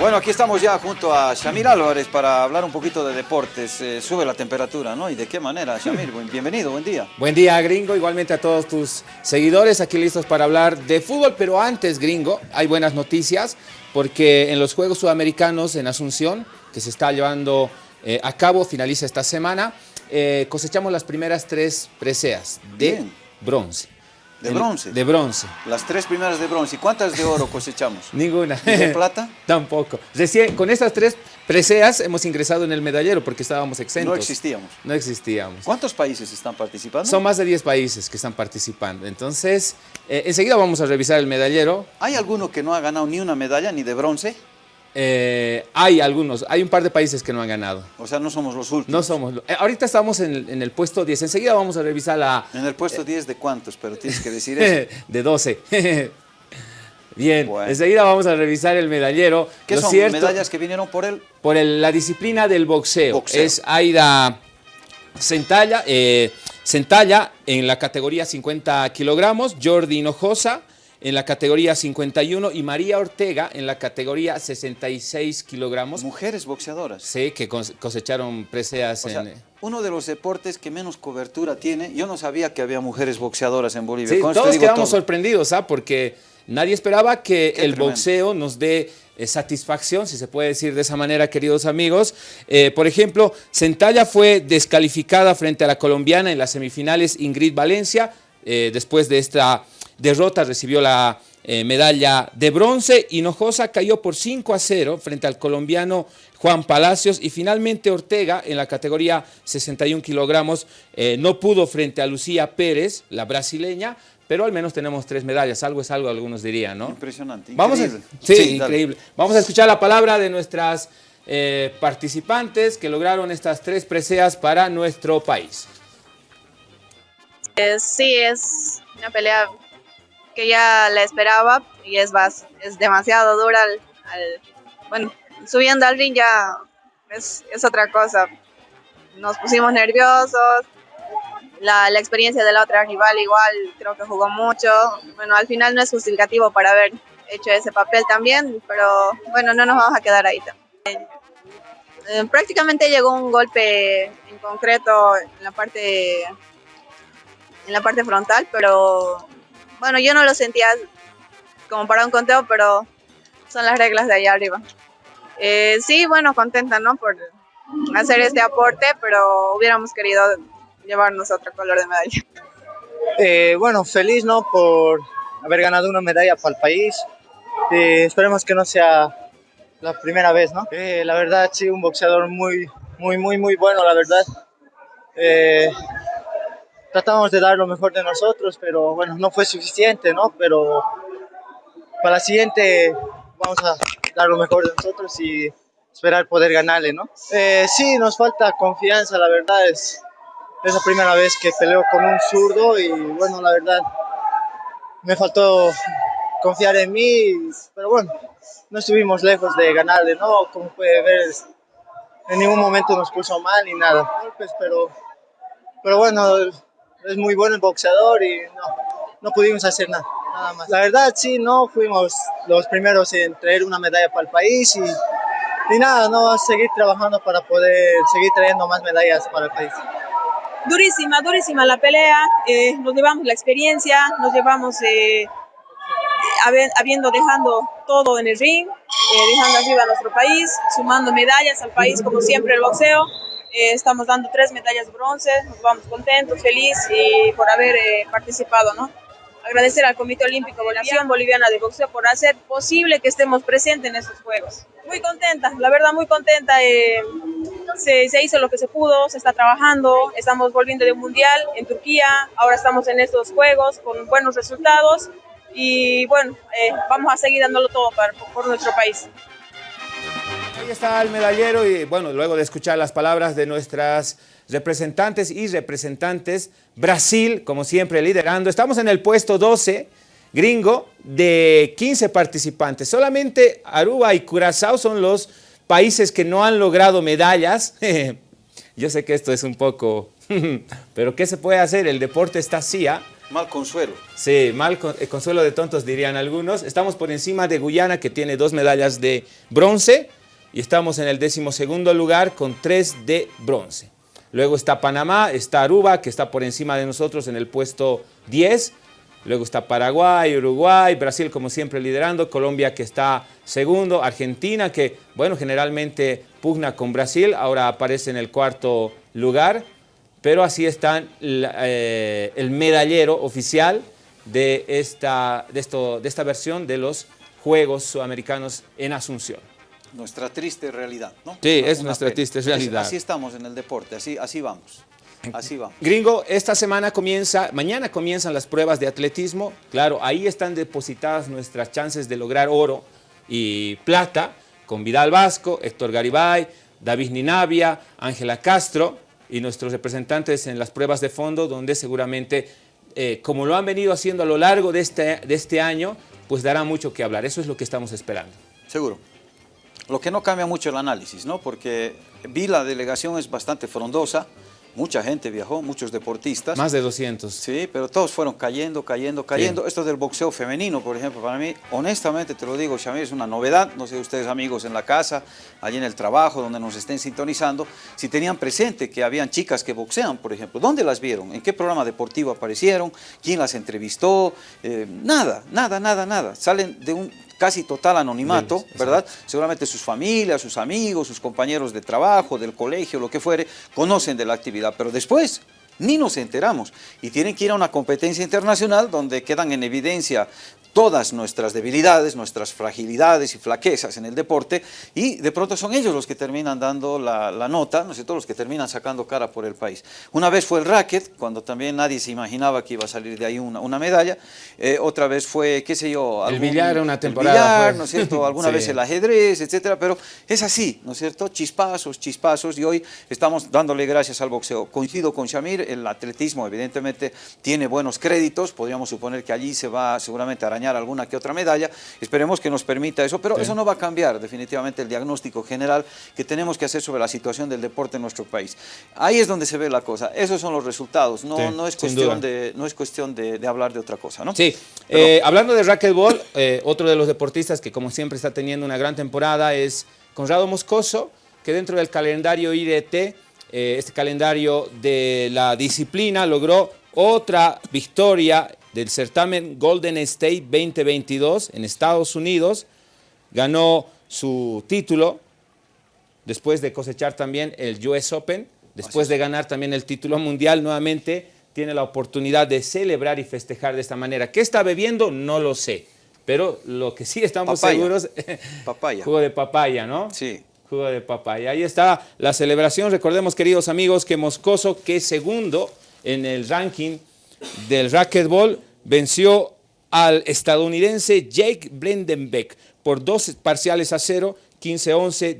Bueno, aquí estamos ya junto a Shamir Álvarez para hablar un poquito de deportes. Eh, sube la temperatura, ¿no? ¿Y de qué manera, Shamir? Bienvenido, buen día. Buen día, gringo. Igualmente a todos tus seguidores aquí listos para hablar de fútbol. Pero antes, gringo, hay buenas noticias porque en los Juegos Sudamericanos en Asunción, que se está llevando eh, a cabo, finaliza esta semana, eh, cosechamos las primeras tres preseas de bronce. ¿De bronce? De bronce. Las tres primeras de bronce. ¿Y cuántas de oro cosechamos? Ninguna. ¿Y de plata? Tampoco. Recién, con estas tres preseas hemos ingresado en el medallero porque estábamos exentos. No existíamos. No existíamos. ¿Cuántos países están participando? Son más de 10 países que están participando. Entonces, eh, enseguida vamos a revisar el medallero. ¿Hay alguno que no ha ganado ni una medalla, ni de bronce? Eh, hay algunos, hay un par de países que no han ganado. O sea, no somos los últimos. No somos. Eh, ahorita estamos en el, puesto 10. Enseguida vamos a revisar la... ¿En el puesto 10 de cuántos? Pero tienes que decir eso. de 12. Bien, enseguida vamos a revisar el medallero. ¿Qué son medallas que vinieron por él? Por la disciplina del boxeo. Es Aida Centalla, eh, Centalla en la categoría 50 kilogramos, Jordi Hinojosa en la categoría 51 y María Ortega en la categoría 66 kilogramos. Mujeres boxeadoras. Sí, que cosecharon preseas en... Eh, uno de los deportes que menos cobertura tiene. Yo no sabía que había mujeres boxeadoras en Bolivia. Sí, todos quedamos sorprendidos, ¿ah? Porque nadie esperaba que el boxeo nos dé eh, satisfacción, si se puede decir de esa manera, queridos amigos. Eh, por ejemplo, Centalla fue descalificada frente a la colombiana en las semifinales Ingrid Valencia, después de esta derrota recibió la eh, medalla de bronce. Hinojosa cayó por 5 a 0 frente al colombiano Juan Palacios y finalmente Ortega en la categoría 61 kilogramos eh, no pudo frente a Lucía Pérez, la brasileña, pero al menos tenemos tres medallas, algo es algo, algunos dirían, ¿no? Impresionante, Vamos sí, increíble. Vamos a escuchar la palabra de nuestras eh, participantes que lograron estas tres preseas para nuestro país. sí, es una pelea que ya la esperaba y es, es demasiado dura. bueno, subiendo al ring ya es, otra cosa. Nos pusimos nerviosos, la, la, experiencia de la otra rival igual creo que jugó mucho. Bueno, al final no es justificativo para haber hecho ese papel también, pero bueno, no nos vamos a quedar ahí también. Eh, prácticamente llegó un golpe en concreto en la parte en la parte frontal, pero bueno, yo no lo sentía como para un conteo, pero son las reglas de allá arriba. Eh, sí, bueno, contenta, ¿no? Por hacer este aporte, pero hubiéramos querido llevarnos otro color de medalla. Eh, bueno, feliz, ¿no? Por haber ganado una medalla para el país. Eh, esperemos que no sea la primera vez, ¿no? la verdad, sí, un boxeador muy, muy, muy, muy bueno, la verdad tratamos de dar lo mejor de nosotros, pero bueno, no fue suficiente, ¿no? Pero para la siguiente vamos a dar lo mejor de nosotros y esperar poder ganarle, ¿no? Eh, sí, nos falta confianza, la verdad es, es la primera vez que peleo con un zurdo y bueno, la verdad me faltó confiar en mí, pero bueno, no estuvimos lejos de ganarle, ¿no? Como puede ver, en ningún momento nos puso mal ni nada, pero, pero bueno, es muy bueno el boxeador y no, no pudimos hacer nada, nada más. La verdad, sí, no fuimos los primeros en traer una medalla para el país y, y nada, no, seguir trabajando para poder seguir trayendo más medallas para el país. Durísima, durísima la pelea, eh, nos llevamos la experiencia, nos llevamos eh, habiendo dejando todo en el ring, eh, dejando arriba a nuestro país, sumando medallas al país como siempre el boxeo. Eh, estamos dando tres medallas de bronce, nos vamos contentos, felices y por haber eh, participado, ¿no? Agradecer al Comité Olímpico Nación Boliviana de Boxeo por hacer posible que estemos presentes en estos Juegos. Muy contenta, la verdad muy contenta. Eh, se, se, hizo lo que se pudo, se está trabajando, estamos volviendo de un mundial en Turquía, ahora estamos en estos Juegos con buenos resultados y bueno, vamos a seguir dándolo todo para, por nuestro país. Ahí está el medallero y bueno, luego de escuchar las palabras de nuestras representantes y representantes, Brasil, como siempre, liderando. Estamos en el puesto 12, gringo, de 15 participantes. Solamente Aruba y Curazao son los países que no han logrado medallas. Yo sé que esto es un poco... pero ¿qué se puede hacer? El deporte está así, ¿ah? Mal consuelo. Sí, mal eh, consuelo de tontos dirían algunos. Estamos por encima de Guyana que tiene dos medallas de bronce y estamos en el decimosegundo lugar con tres de bronce. Luego está Panamá, está Aruba que está por encima de nosotros en el puesto 10. Luego está Paraguay, Uruguay, Brasil como siempre liderando, Colombia que está segundo, Argentina que, bueno, generalmente pugna con Brasil, ahora aparece en el cuarto lugar pero así está eh, el medallero oficial de esta, de, esto, de esta versión de los Juegos Sudamericanos en Asunción. Nuestra triste realidad, ¿no? Sí, es nuestra triste realidad. Así estamos en el deporte, así, así vamos. Así vamos. Gringo, esta semana comienza, mañana comienzan las pruebas de atletismo. Claro, ahí están depositadas nuestras chances de lograr oro y plata con Vidal Vasco, Héctor Garibay, David Ninavia, Ángela Castro y nuestros representantes en las pruebas de fondo, donde seguramente, eh, como lo han venido haciendo a lo largo de este, de este año, pues dará mucho que hablar. Eso es lo que estamos esperando. Seguro. Lo que no cambia mucho el análisis, ¿no? Porque vi la delegación es bastante frondosa, Mucha gente viajó, muchos deportistas. Más de 200. Sí, pero todos fueron cayendo, cayendo, cayendo. Esto del boxeo femenino, por ejemplo, para mí, honestamente te lo digo, Shamir, es una novedad. No sé ustedes amigos en la casa, allí en el trabajo, donde nos estén sintonizando, si tenían presente que habían chicas que boxean, por ejemplo. ¿Dónde las vieron? ¿En qué programa deportivo aparecieron? ¿Quién las entrevistó? Eh, nada, nada, nada, nada. Salen de un casi total anonimato, ¿verdad? Seguramente sus familias, sus amigos, sus compañeros de trabajo, del colegio, lo que fuere, conocen de la actividad, pero después ni nos enteramos y tienen que ir a una competencia internacional donde quedan en evidencia todas nuestras debilidades, nuestras fragilidades y flaquezas en el deporte y de pronto son ellos los que terminan dando la, nota, ¿no es cierto?, los que terminan sacando cara por el país. Una vez fue el racket, cuando también nadie se imaginaba que iba a salir de ahí una, medalla, eh, otra vez fue, qué sé yo, el billar una temporada. ¿no es cierto?, alguna vez el ajedrez, etcétera, pero es así, ¿no es cierto?, chispazos, chispazos y hoy estamos dándole gracias al boxeo. Coincido con Shamir, el atletismo evidentemente tiene buenos créditos, podríamos suponer que allí se va seguramente a alguna que otra medalla. Esperemos que nos permita eso, pero eso no va a cambiar definitivamente el diagnóstico general que tenemos que hacer sobre la situación del deporte en nuestro país. Ahí es donde se ve la cosa. Esos son los resultados. No, no, es, cuestión de, no es cuestión de, hablar de otra cosa. ¿no? Sí. Eh, hablando de racquetball, eh, otro de los deportistas que como siempre está teniendo una gran temporada es Conrado Moscoso, que dentro del calendario IRT, eh, este calendario de la disciplina, logró otra victoria del certamen Golden State 2022 en Estados Unidos. Ganó su título después de cosechar también el US Open, después de ganar también el título mundial nuevamente, tiene la oportunidad de celebrar y festejar de esta manera. ¿Qué está bebiendo? No lo sé, pero lo que sí estamos seguros... papaya. Jugo de papaya, ¿no? Sí. Jugo de papaya. Ahí está la celebración. Recordemos, queridos amigos, que Moscoso, que es segundo en el ranking del racquetball venció al estadounidense Jake Blendenbeck por dos parciales a cero, 15-11,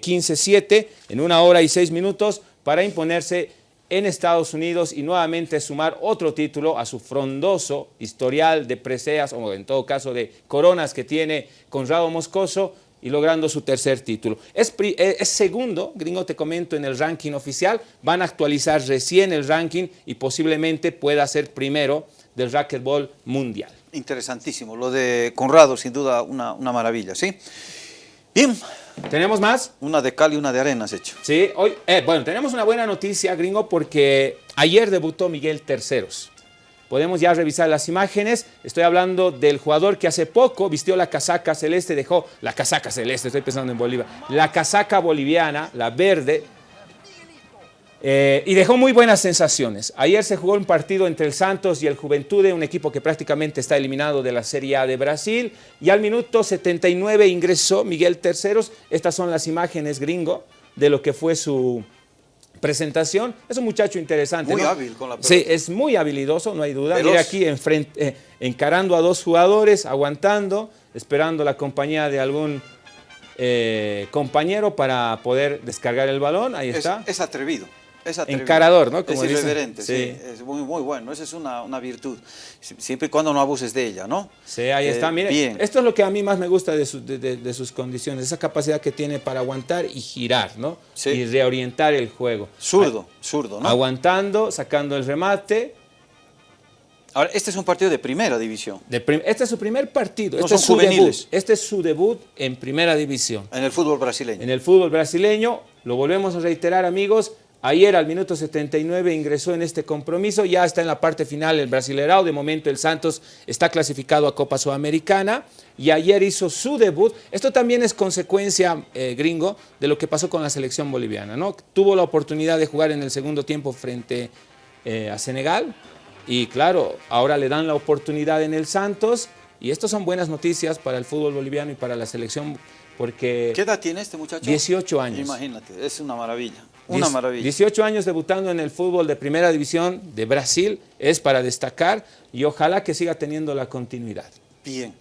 15-7 eh, en una hora y seis minutos para imponerse en Estados Unidos y nuevamente sumar otro título a su frondoso historial de preseas, o en todo caso de coronas que tiene Conrado Moscoso, y logrando su tercer título. Es, eh, es, segundo, gringo te comento, en el ranking oficial, van a actualizar recién el ranking y posiblemente pueda ser primero del racquetball mundial. Interesantísimo, lo de Conrado sin duda una, maravilla, ¿sí? Bien. ¿Tenemos más? Una de cal y una de arena has hecho. Sí, hoy, eh, bueno, tenemos una buena noticia, gringo, porque ayer debutó Miguel Terceros. Podemos ya revisar las imágenes. Estoy hablando del jugador que hace poco vistió la casaca celeste, dejó la casaca celeste, estoy pensando en Bolivia, la casaca boliviana, la verde, eh, y dejó muy buenas sensaciones. Ayer se jugó un partido entre el Santos y el Juventude, un equipo que prácticamente está eliminado de la Serie A de Brasil. Y al minuto 79 ingresó Miguel Terceros. Estas son las imágenes gringo de lo que fue su, presentación. Es un muchacho interesante. Muy hábil con la pelota. Sí, es muy habilidoso, no hay duda. Mira aquí enfrente, eh, encarando a dos jugadores, aguantando, esperando la compañía de algún eh, compañero para poder descargar el balón. Ahí está. Es atrevido. Es Encarador, ¿no? Como es irreverente, sí. Es muy, muy bueno, esa es una, una, virtud. Siempre y cuando no abuses de ella, ¿no? Sí, ahí está. Eh, Mire, esto es lo que a mí más me gusta de, de, sus condiciones, esa capacidad que tiene para aguantar y girar, ¿no? Sí. Y reorientar el juego. Zurdo, zurdo, ¿no? Aguantando, sacando el remate, Ahora, este es un partido de primera división. este es su primer partido. este es su Debut. Este es su debut en primera división. En el fútbol brasileño. En el fútbol brasileño. Lo volvemos a reiterar, amigos. Ayer al minuto 79 ingresó en este compromiso, ya está en la parte final el Brasilerao, de momento el Santos está clasificado a Copa Sudamericana. Y ayer hizo su debut. Esto también es consecuencia, eh, gringo, de lo que pasó con la selección boliviana, ¿no? Tuvo la oportunidad de jugar en el segundo tiempo frente eh, a Senegal. Y claro, ahora le dan la oportunidad en el Santos. Y estas son buenas noticias para el fútbol boliviano y para la selección porque... ¿Qué edad tiene este muchacho? 18 años. Imagínate, es una maravilla. Una maravilla. 18 años debutando en el fútbol de primera división de Brasil es para destacar y ojalá que siga teniendo la continuidad. Bien.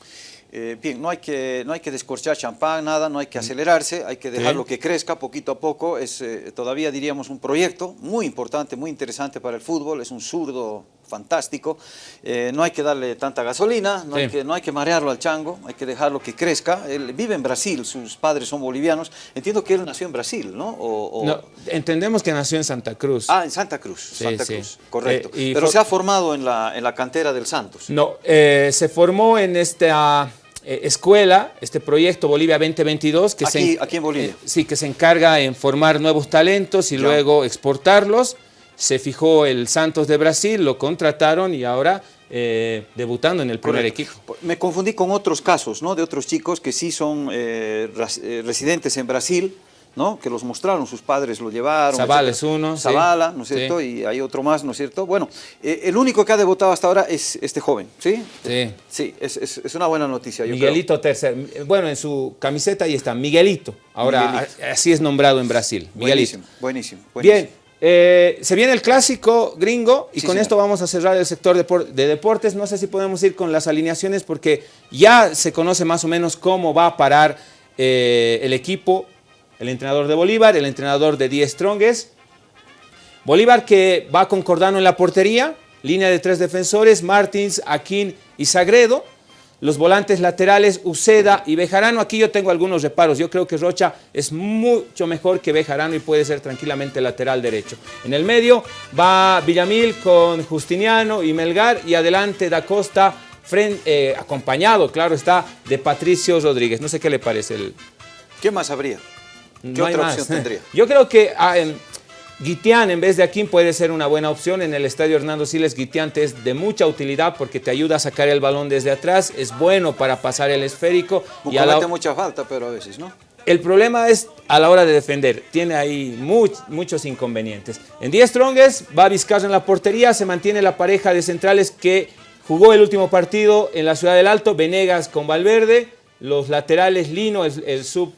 Eh, bien, no hay, que, no hay que descorchar champán, nada, no hay que acelerarse, hay que dejarlo que crezca poquito a poco. Es eh, todavía, diríamos, un proyecto muy importante, muy interesante para el fútbol. Es un zurdo fantástico. Eh, no hay que darle tanta gasolina, no, hay que, no hay que marearlo al chango, hay que dejarlo que crezca. Él vive en Brasil, sus padres son bolivianos. Entiendo que él nació en Brasil, ¿no? no entendemos que nació en Santa Cruz. Ah, en Santa Cruz, Santa Cruz, correcto. Pero se ha formado en la, en la cantera del Santos. No, se formó en esta eh, escuela, este proyecto Bolivia 2022, que, aquí, se, aquí en Bolivia. Eh, sí, que se encarga en formar nuevos talentos y luego exportarlos. Se fijó el Santos de Brasil, lo contrataron y ahora eh, debutando en el primer equipo. Me confundí con otros casos, ¿no? De otros chicos que sí son residentes en Brasil, ¿no? que los mostraron, sus padres lo llevaron. Zavala es uno. Zavala, ¿no es cierto? Y hay otro más, ¿no es cierto? Bueno, eh, el único que ha debutado hasta ahora es este joven, ¿sí? Sí. Sí, es, es, una buena noticia. Miguelito tercer. Bueno, en su camiseta ahí está, Miguelito. Ahora así es nombrado en Brasil. Miguelito. Buenísimo, buenísimo. Bien. Eh, se viene el clásico gringo y con esto vamos a cerrar el sector de, deportes. No sé si podemos ir con las alineaciones porque ya se conoce más o menos cómo va a parar eh, el equipo el entrenador de Bolívar, el entrenador de Die Strongest. Bolívar que va con Cordano en la portería, línea de tres defensores, Martins, Aquín y Sagredo. Los volantes laterales, Uceda y Bejarano. Aquí yo tengo algunos reparos. Yo creo que Rocha es mucho mejor que Bejarano y puede ser tranquilamente lateral derecho. En el medio va Villamil con Justiniano y Melgar. Y adelante Da Costa, eh, acompañado, claro está, de Patricio Rodríguez. No sé qué le parece. El... ¿Qué más habría? ¿Qué otra opción tendría? Yo creo que ah, en, Guitián en vez de Aquín puede ser una buena opción. En el estadio Hernando Siles, Guitián te es de mucha utilidad porque te ayuda a sacar el balón desde atrás, es bueno para pasar el esférico. y a la... mucha falta, pero a veces, ¿no? El problema es a la hora de defender. Tiene ahí muchos inconvenientes. En 10 Strongest va Vizcarra en la portería. Se mantiene la pareja de centrales que jugó el último partido en la Ciudad del Alto. Venegas con Valverde. Los laterales Lino, el sub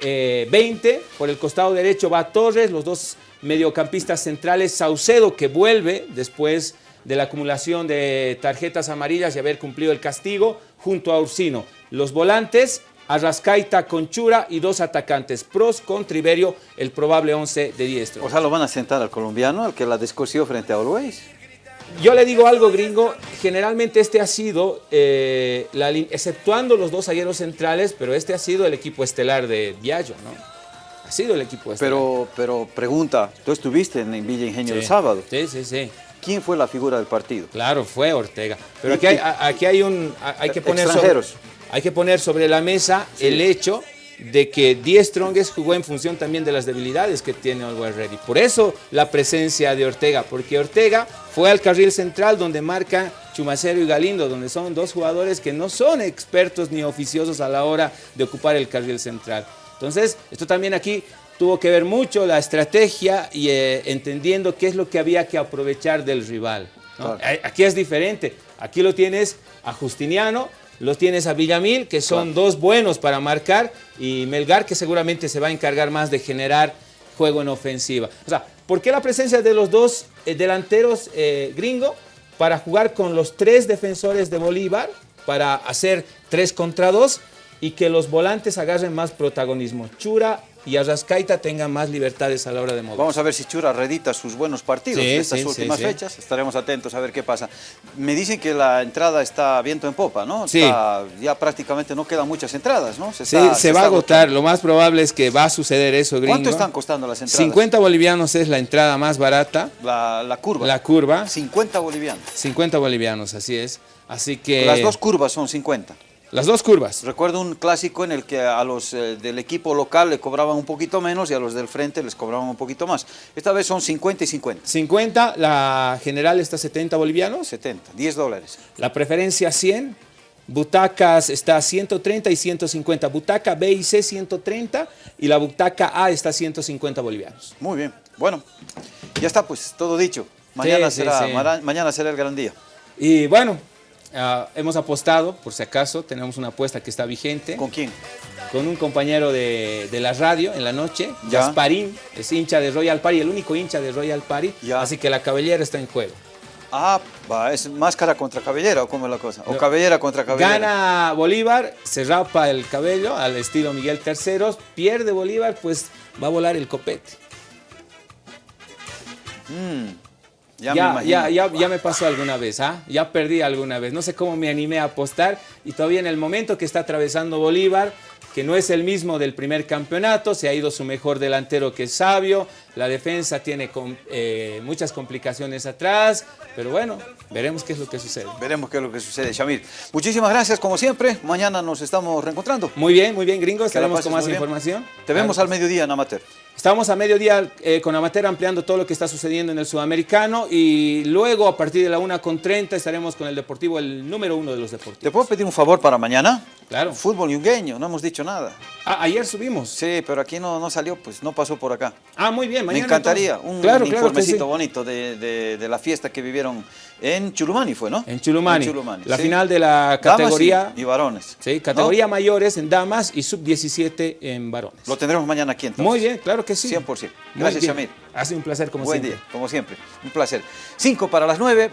20, eh, por el costado derecho va Torres, los dos mediocampistas centrales, Saucedo que vuelve después de la acumulación de tarjetas amarillas y haber cumplido el castigo, junto a Ursino. Los volantes, Arrascaita, Conchura y dos atacantes, Pros con Triverio, el probable 11 de diestro. O sea, lo van a sentar al colombiano, al que la descosió frente a Always. Yo le digo algo, gringo, generalmente este ha sido, eh, la, exceptuando los dos agueros centrales, pero este ha sido el equipo estelar de Diallo, ¿no? Ha sido el equipo estelar. Pero, pero pregunta, tú estuviste en Villa Ingenio el sábado. Sí, sí, sí. ¿Quién fue la figura del partido? Claro, fue Ortega. Pero aquí hay, aquí hay un, hay que poner sobre, hay que poner sobre la mesa el hecho de que Die Strongest jugó en función también de las debilidades que tiene Always Ready. Por eso la presencia de Ortega, porque Ortega fue al carril central donde marca Chumacero y Galindo, donde son dos jugadores que no son expertos ni oficiosos a la hora de ocupar el carril central. Entonces, esto también aquí tuvo que ver mucho la estrategia y eh, entendiendo qué es lo que había que aprovechar del rival. Aquí es diferente, aquí lo tienes a Justiniano, los tienes a Villamil, que son dos buenos para marcar, y Melgar, que seguramente se va a encargar más de generar juego en ofensiva. O sea, ¿por qué la presencia de los dos eh, delanteros eh, gringo? Para jugar con los tres defensores de Bolívar, para hacer tres contra dos, y que los volantes agarren más protagonismo. Chura y Arrascaita tengan más libertades a la hora de mover. Vamos a ver si Chura redita sus buenos partidos Sí, de estas sí, últimas sí. fechas. Estaremos atentos a ver qué pasa. Me dicen que la entrada está viento en popa, ¿no? Sí. Está- ya prácticamente no quedan muchas entradas, ¿no? Está- se, va a agotar. agotando. Lo más probable es que va a suceder eso, gringo. ¿Cuánto están costando las entradas? 50 bolivianos es la entrada más barata. La, la curva. La curva, 50 bolivianos. 50 bolivianos, así es. Así que... Las dos curvas son 50. Las dos curvas. Recuerdo un clásico en el que a los eh, del equipo local le cobraban un poquito menos y a los del frente les cobraban un poquito más. Esta vez son 50 y 50. 50, la general está 70 bolivianos. 70, 10 dólares. La preferencia 100. Butacas está 130 y 150. Butaca B y C 130 y la butaca A está 150 bolivianos. Muy bien. Bueno, ya está pues, todo dicho. Mañana, sí, será, sí. mañana será el gran día. Y bueno, ah, hemos apostado, por si acaso, tenemos una apuesta que está vigente. ¿Con quién? con un compañero de, de la radio en la noche, Ya. Gasparín, es hincha de Royal Party, el único hincha de Royal Party, Ya. así que la cabellera está en juego. Ah, va, es máscara contra cabellera o cómo es la cosa. O cabellera contra cabellera. Gana Bolívar, se rapa el cabello al estilo Miguel III, pierde Bolívar, pues va a volar el copete. Mm, ya, Ya, me ya, ya, ya, me pasó alguna vez, ¿ah? Ya perdí alguna vez. No sé cómo me animé a apostar y todavía en el momento que está atravesando Bolívar, que no es el mismo del primer campeonato, se ha ido su mejor delantero que es Sabio, la defensa tiene eh, muchas complicaciones atrás, pero bueno, veremos qué es lo que sucede. Veremos qué es lo que sucede, Shamir. Muchísimas gracias, como siempre. Mañana nos estamos reencontrando. Muy bien, muy bien, gringo, Que la estaremos con más información. Te vemos Claro. al mediodía en Amateur. Estamos a mediodía eh, con Amateur ampliando todo lo que está sucediendo en el sudamericano y luego a partir de la 1.30 estaremos con el Deportivo, el número uno de los ¿Te deportivos. puedo pedir un favor para mañana? Claro. Fútbol yungueño, no hemos dicho nada. Ah, ayer subimos. Sí, pero aquí no, no salió, pues no pasó por acá. Ah, muy bien, Me mañana. encantaría entonces. un claro, informecito sí. bonito de, de- de la fiesta que vivieron en Chulumani, fue, ¿no? En Chulumani. En Chulumani, la sí. final de la Damas categoría. y, y varones. Sí, ¿no? categoría mayores en damas y sub-17 en varones. Lo tendremos mañana aquí entonces. Muy bien, claro que sí. 100%. Muy Gracias, bien. Shamir. Ha sido un placer como Buen siempre. día, como siempre. Un placer. Cinco para las nueve.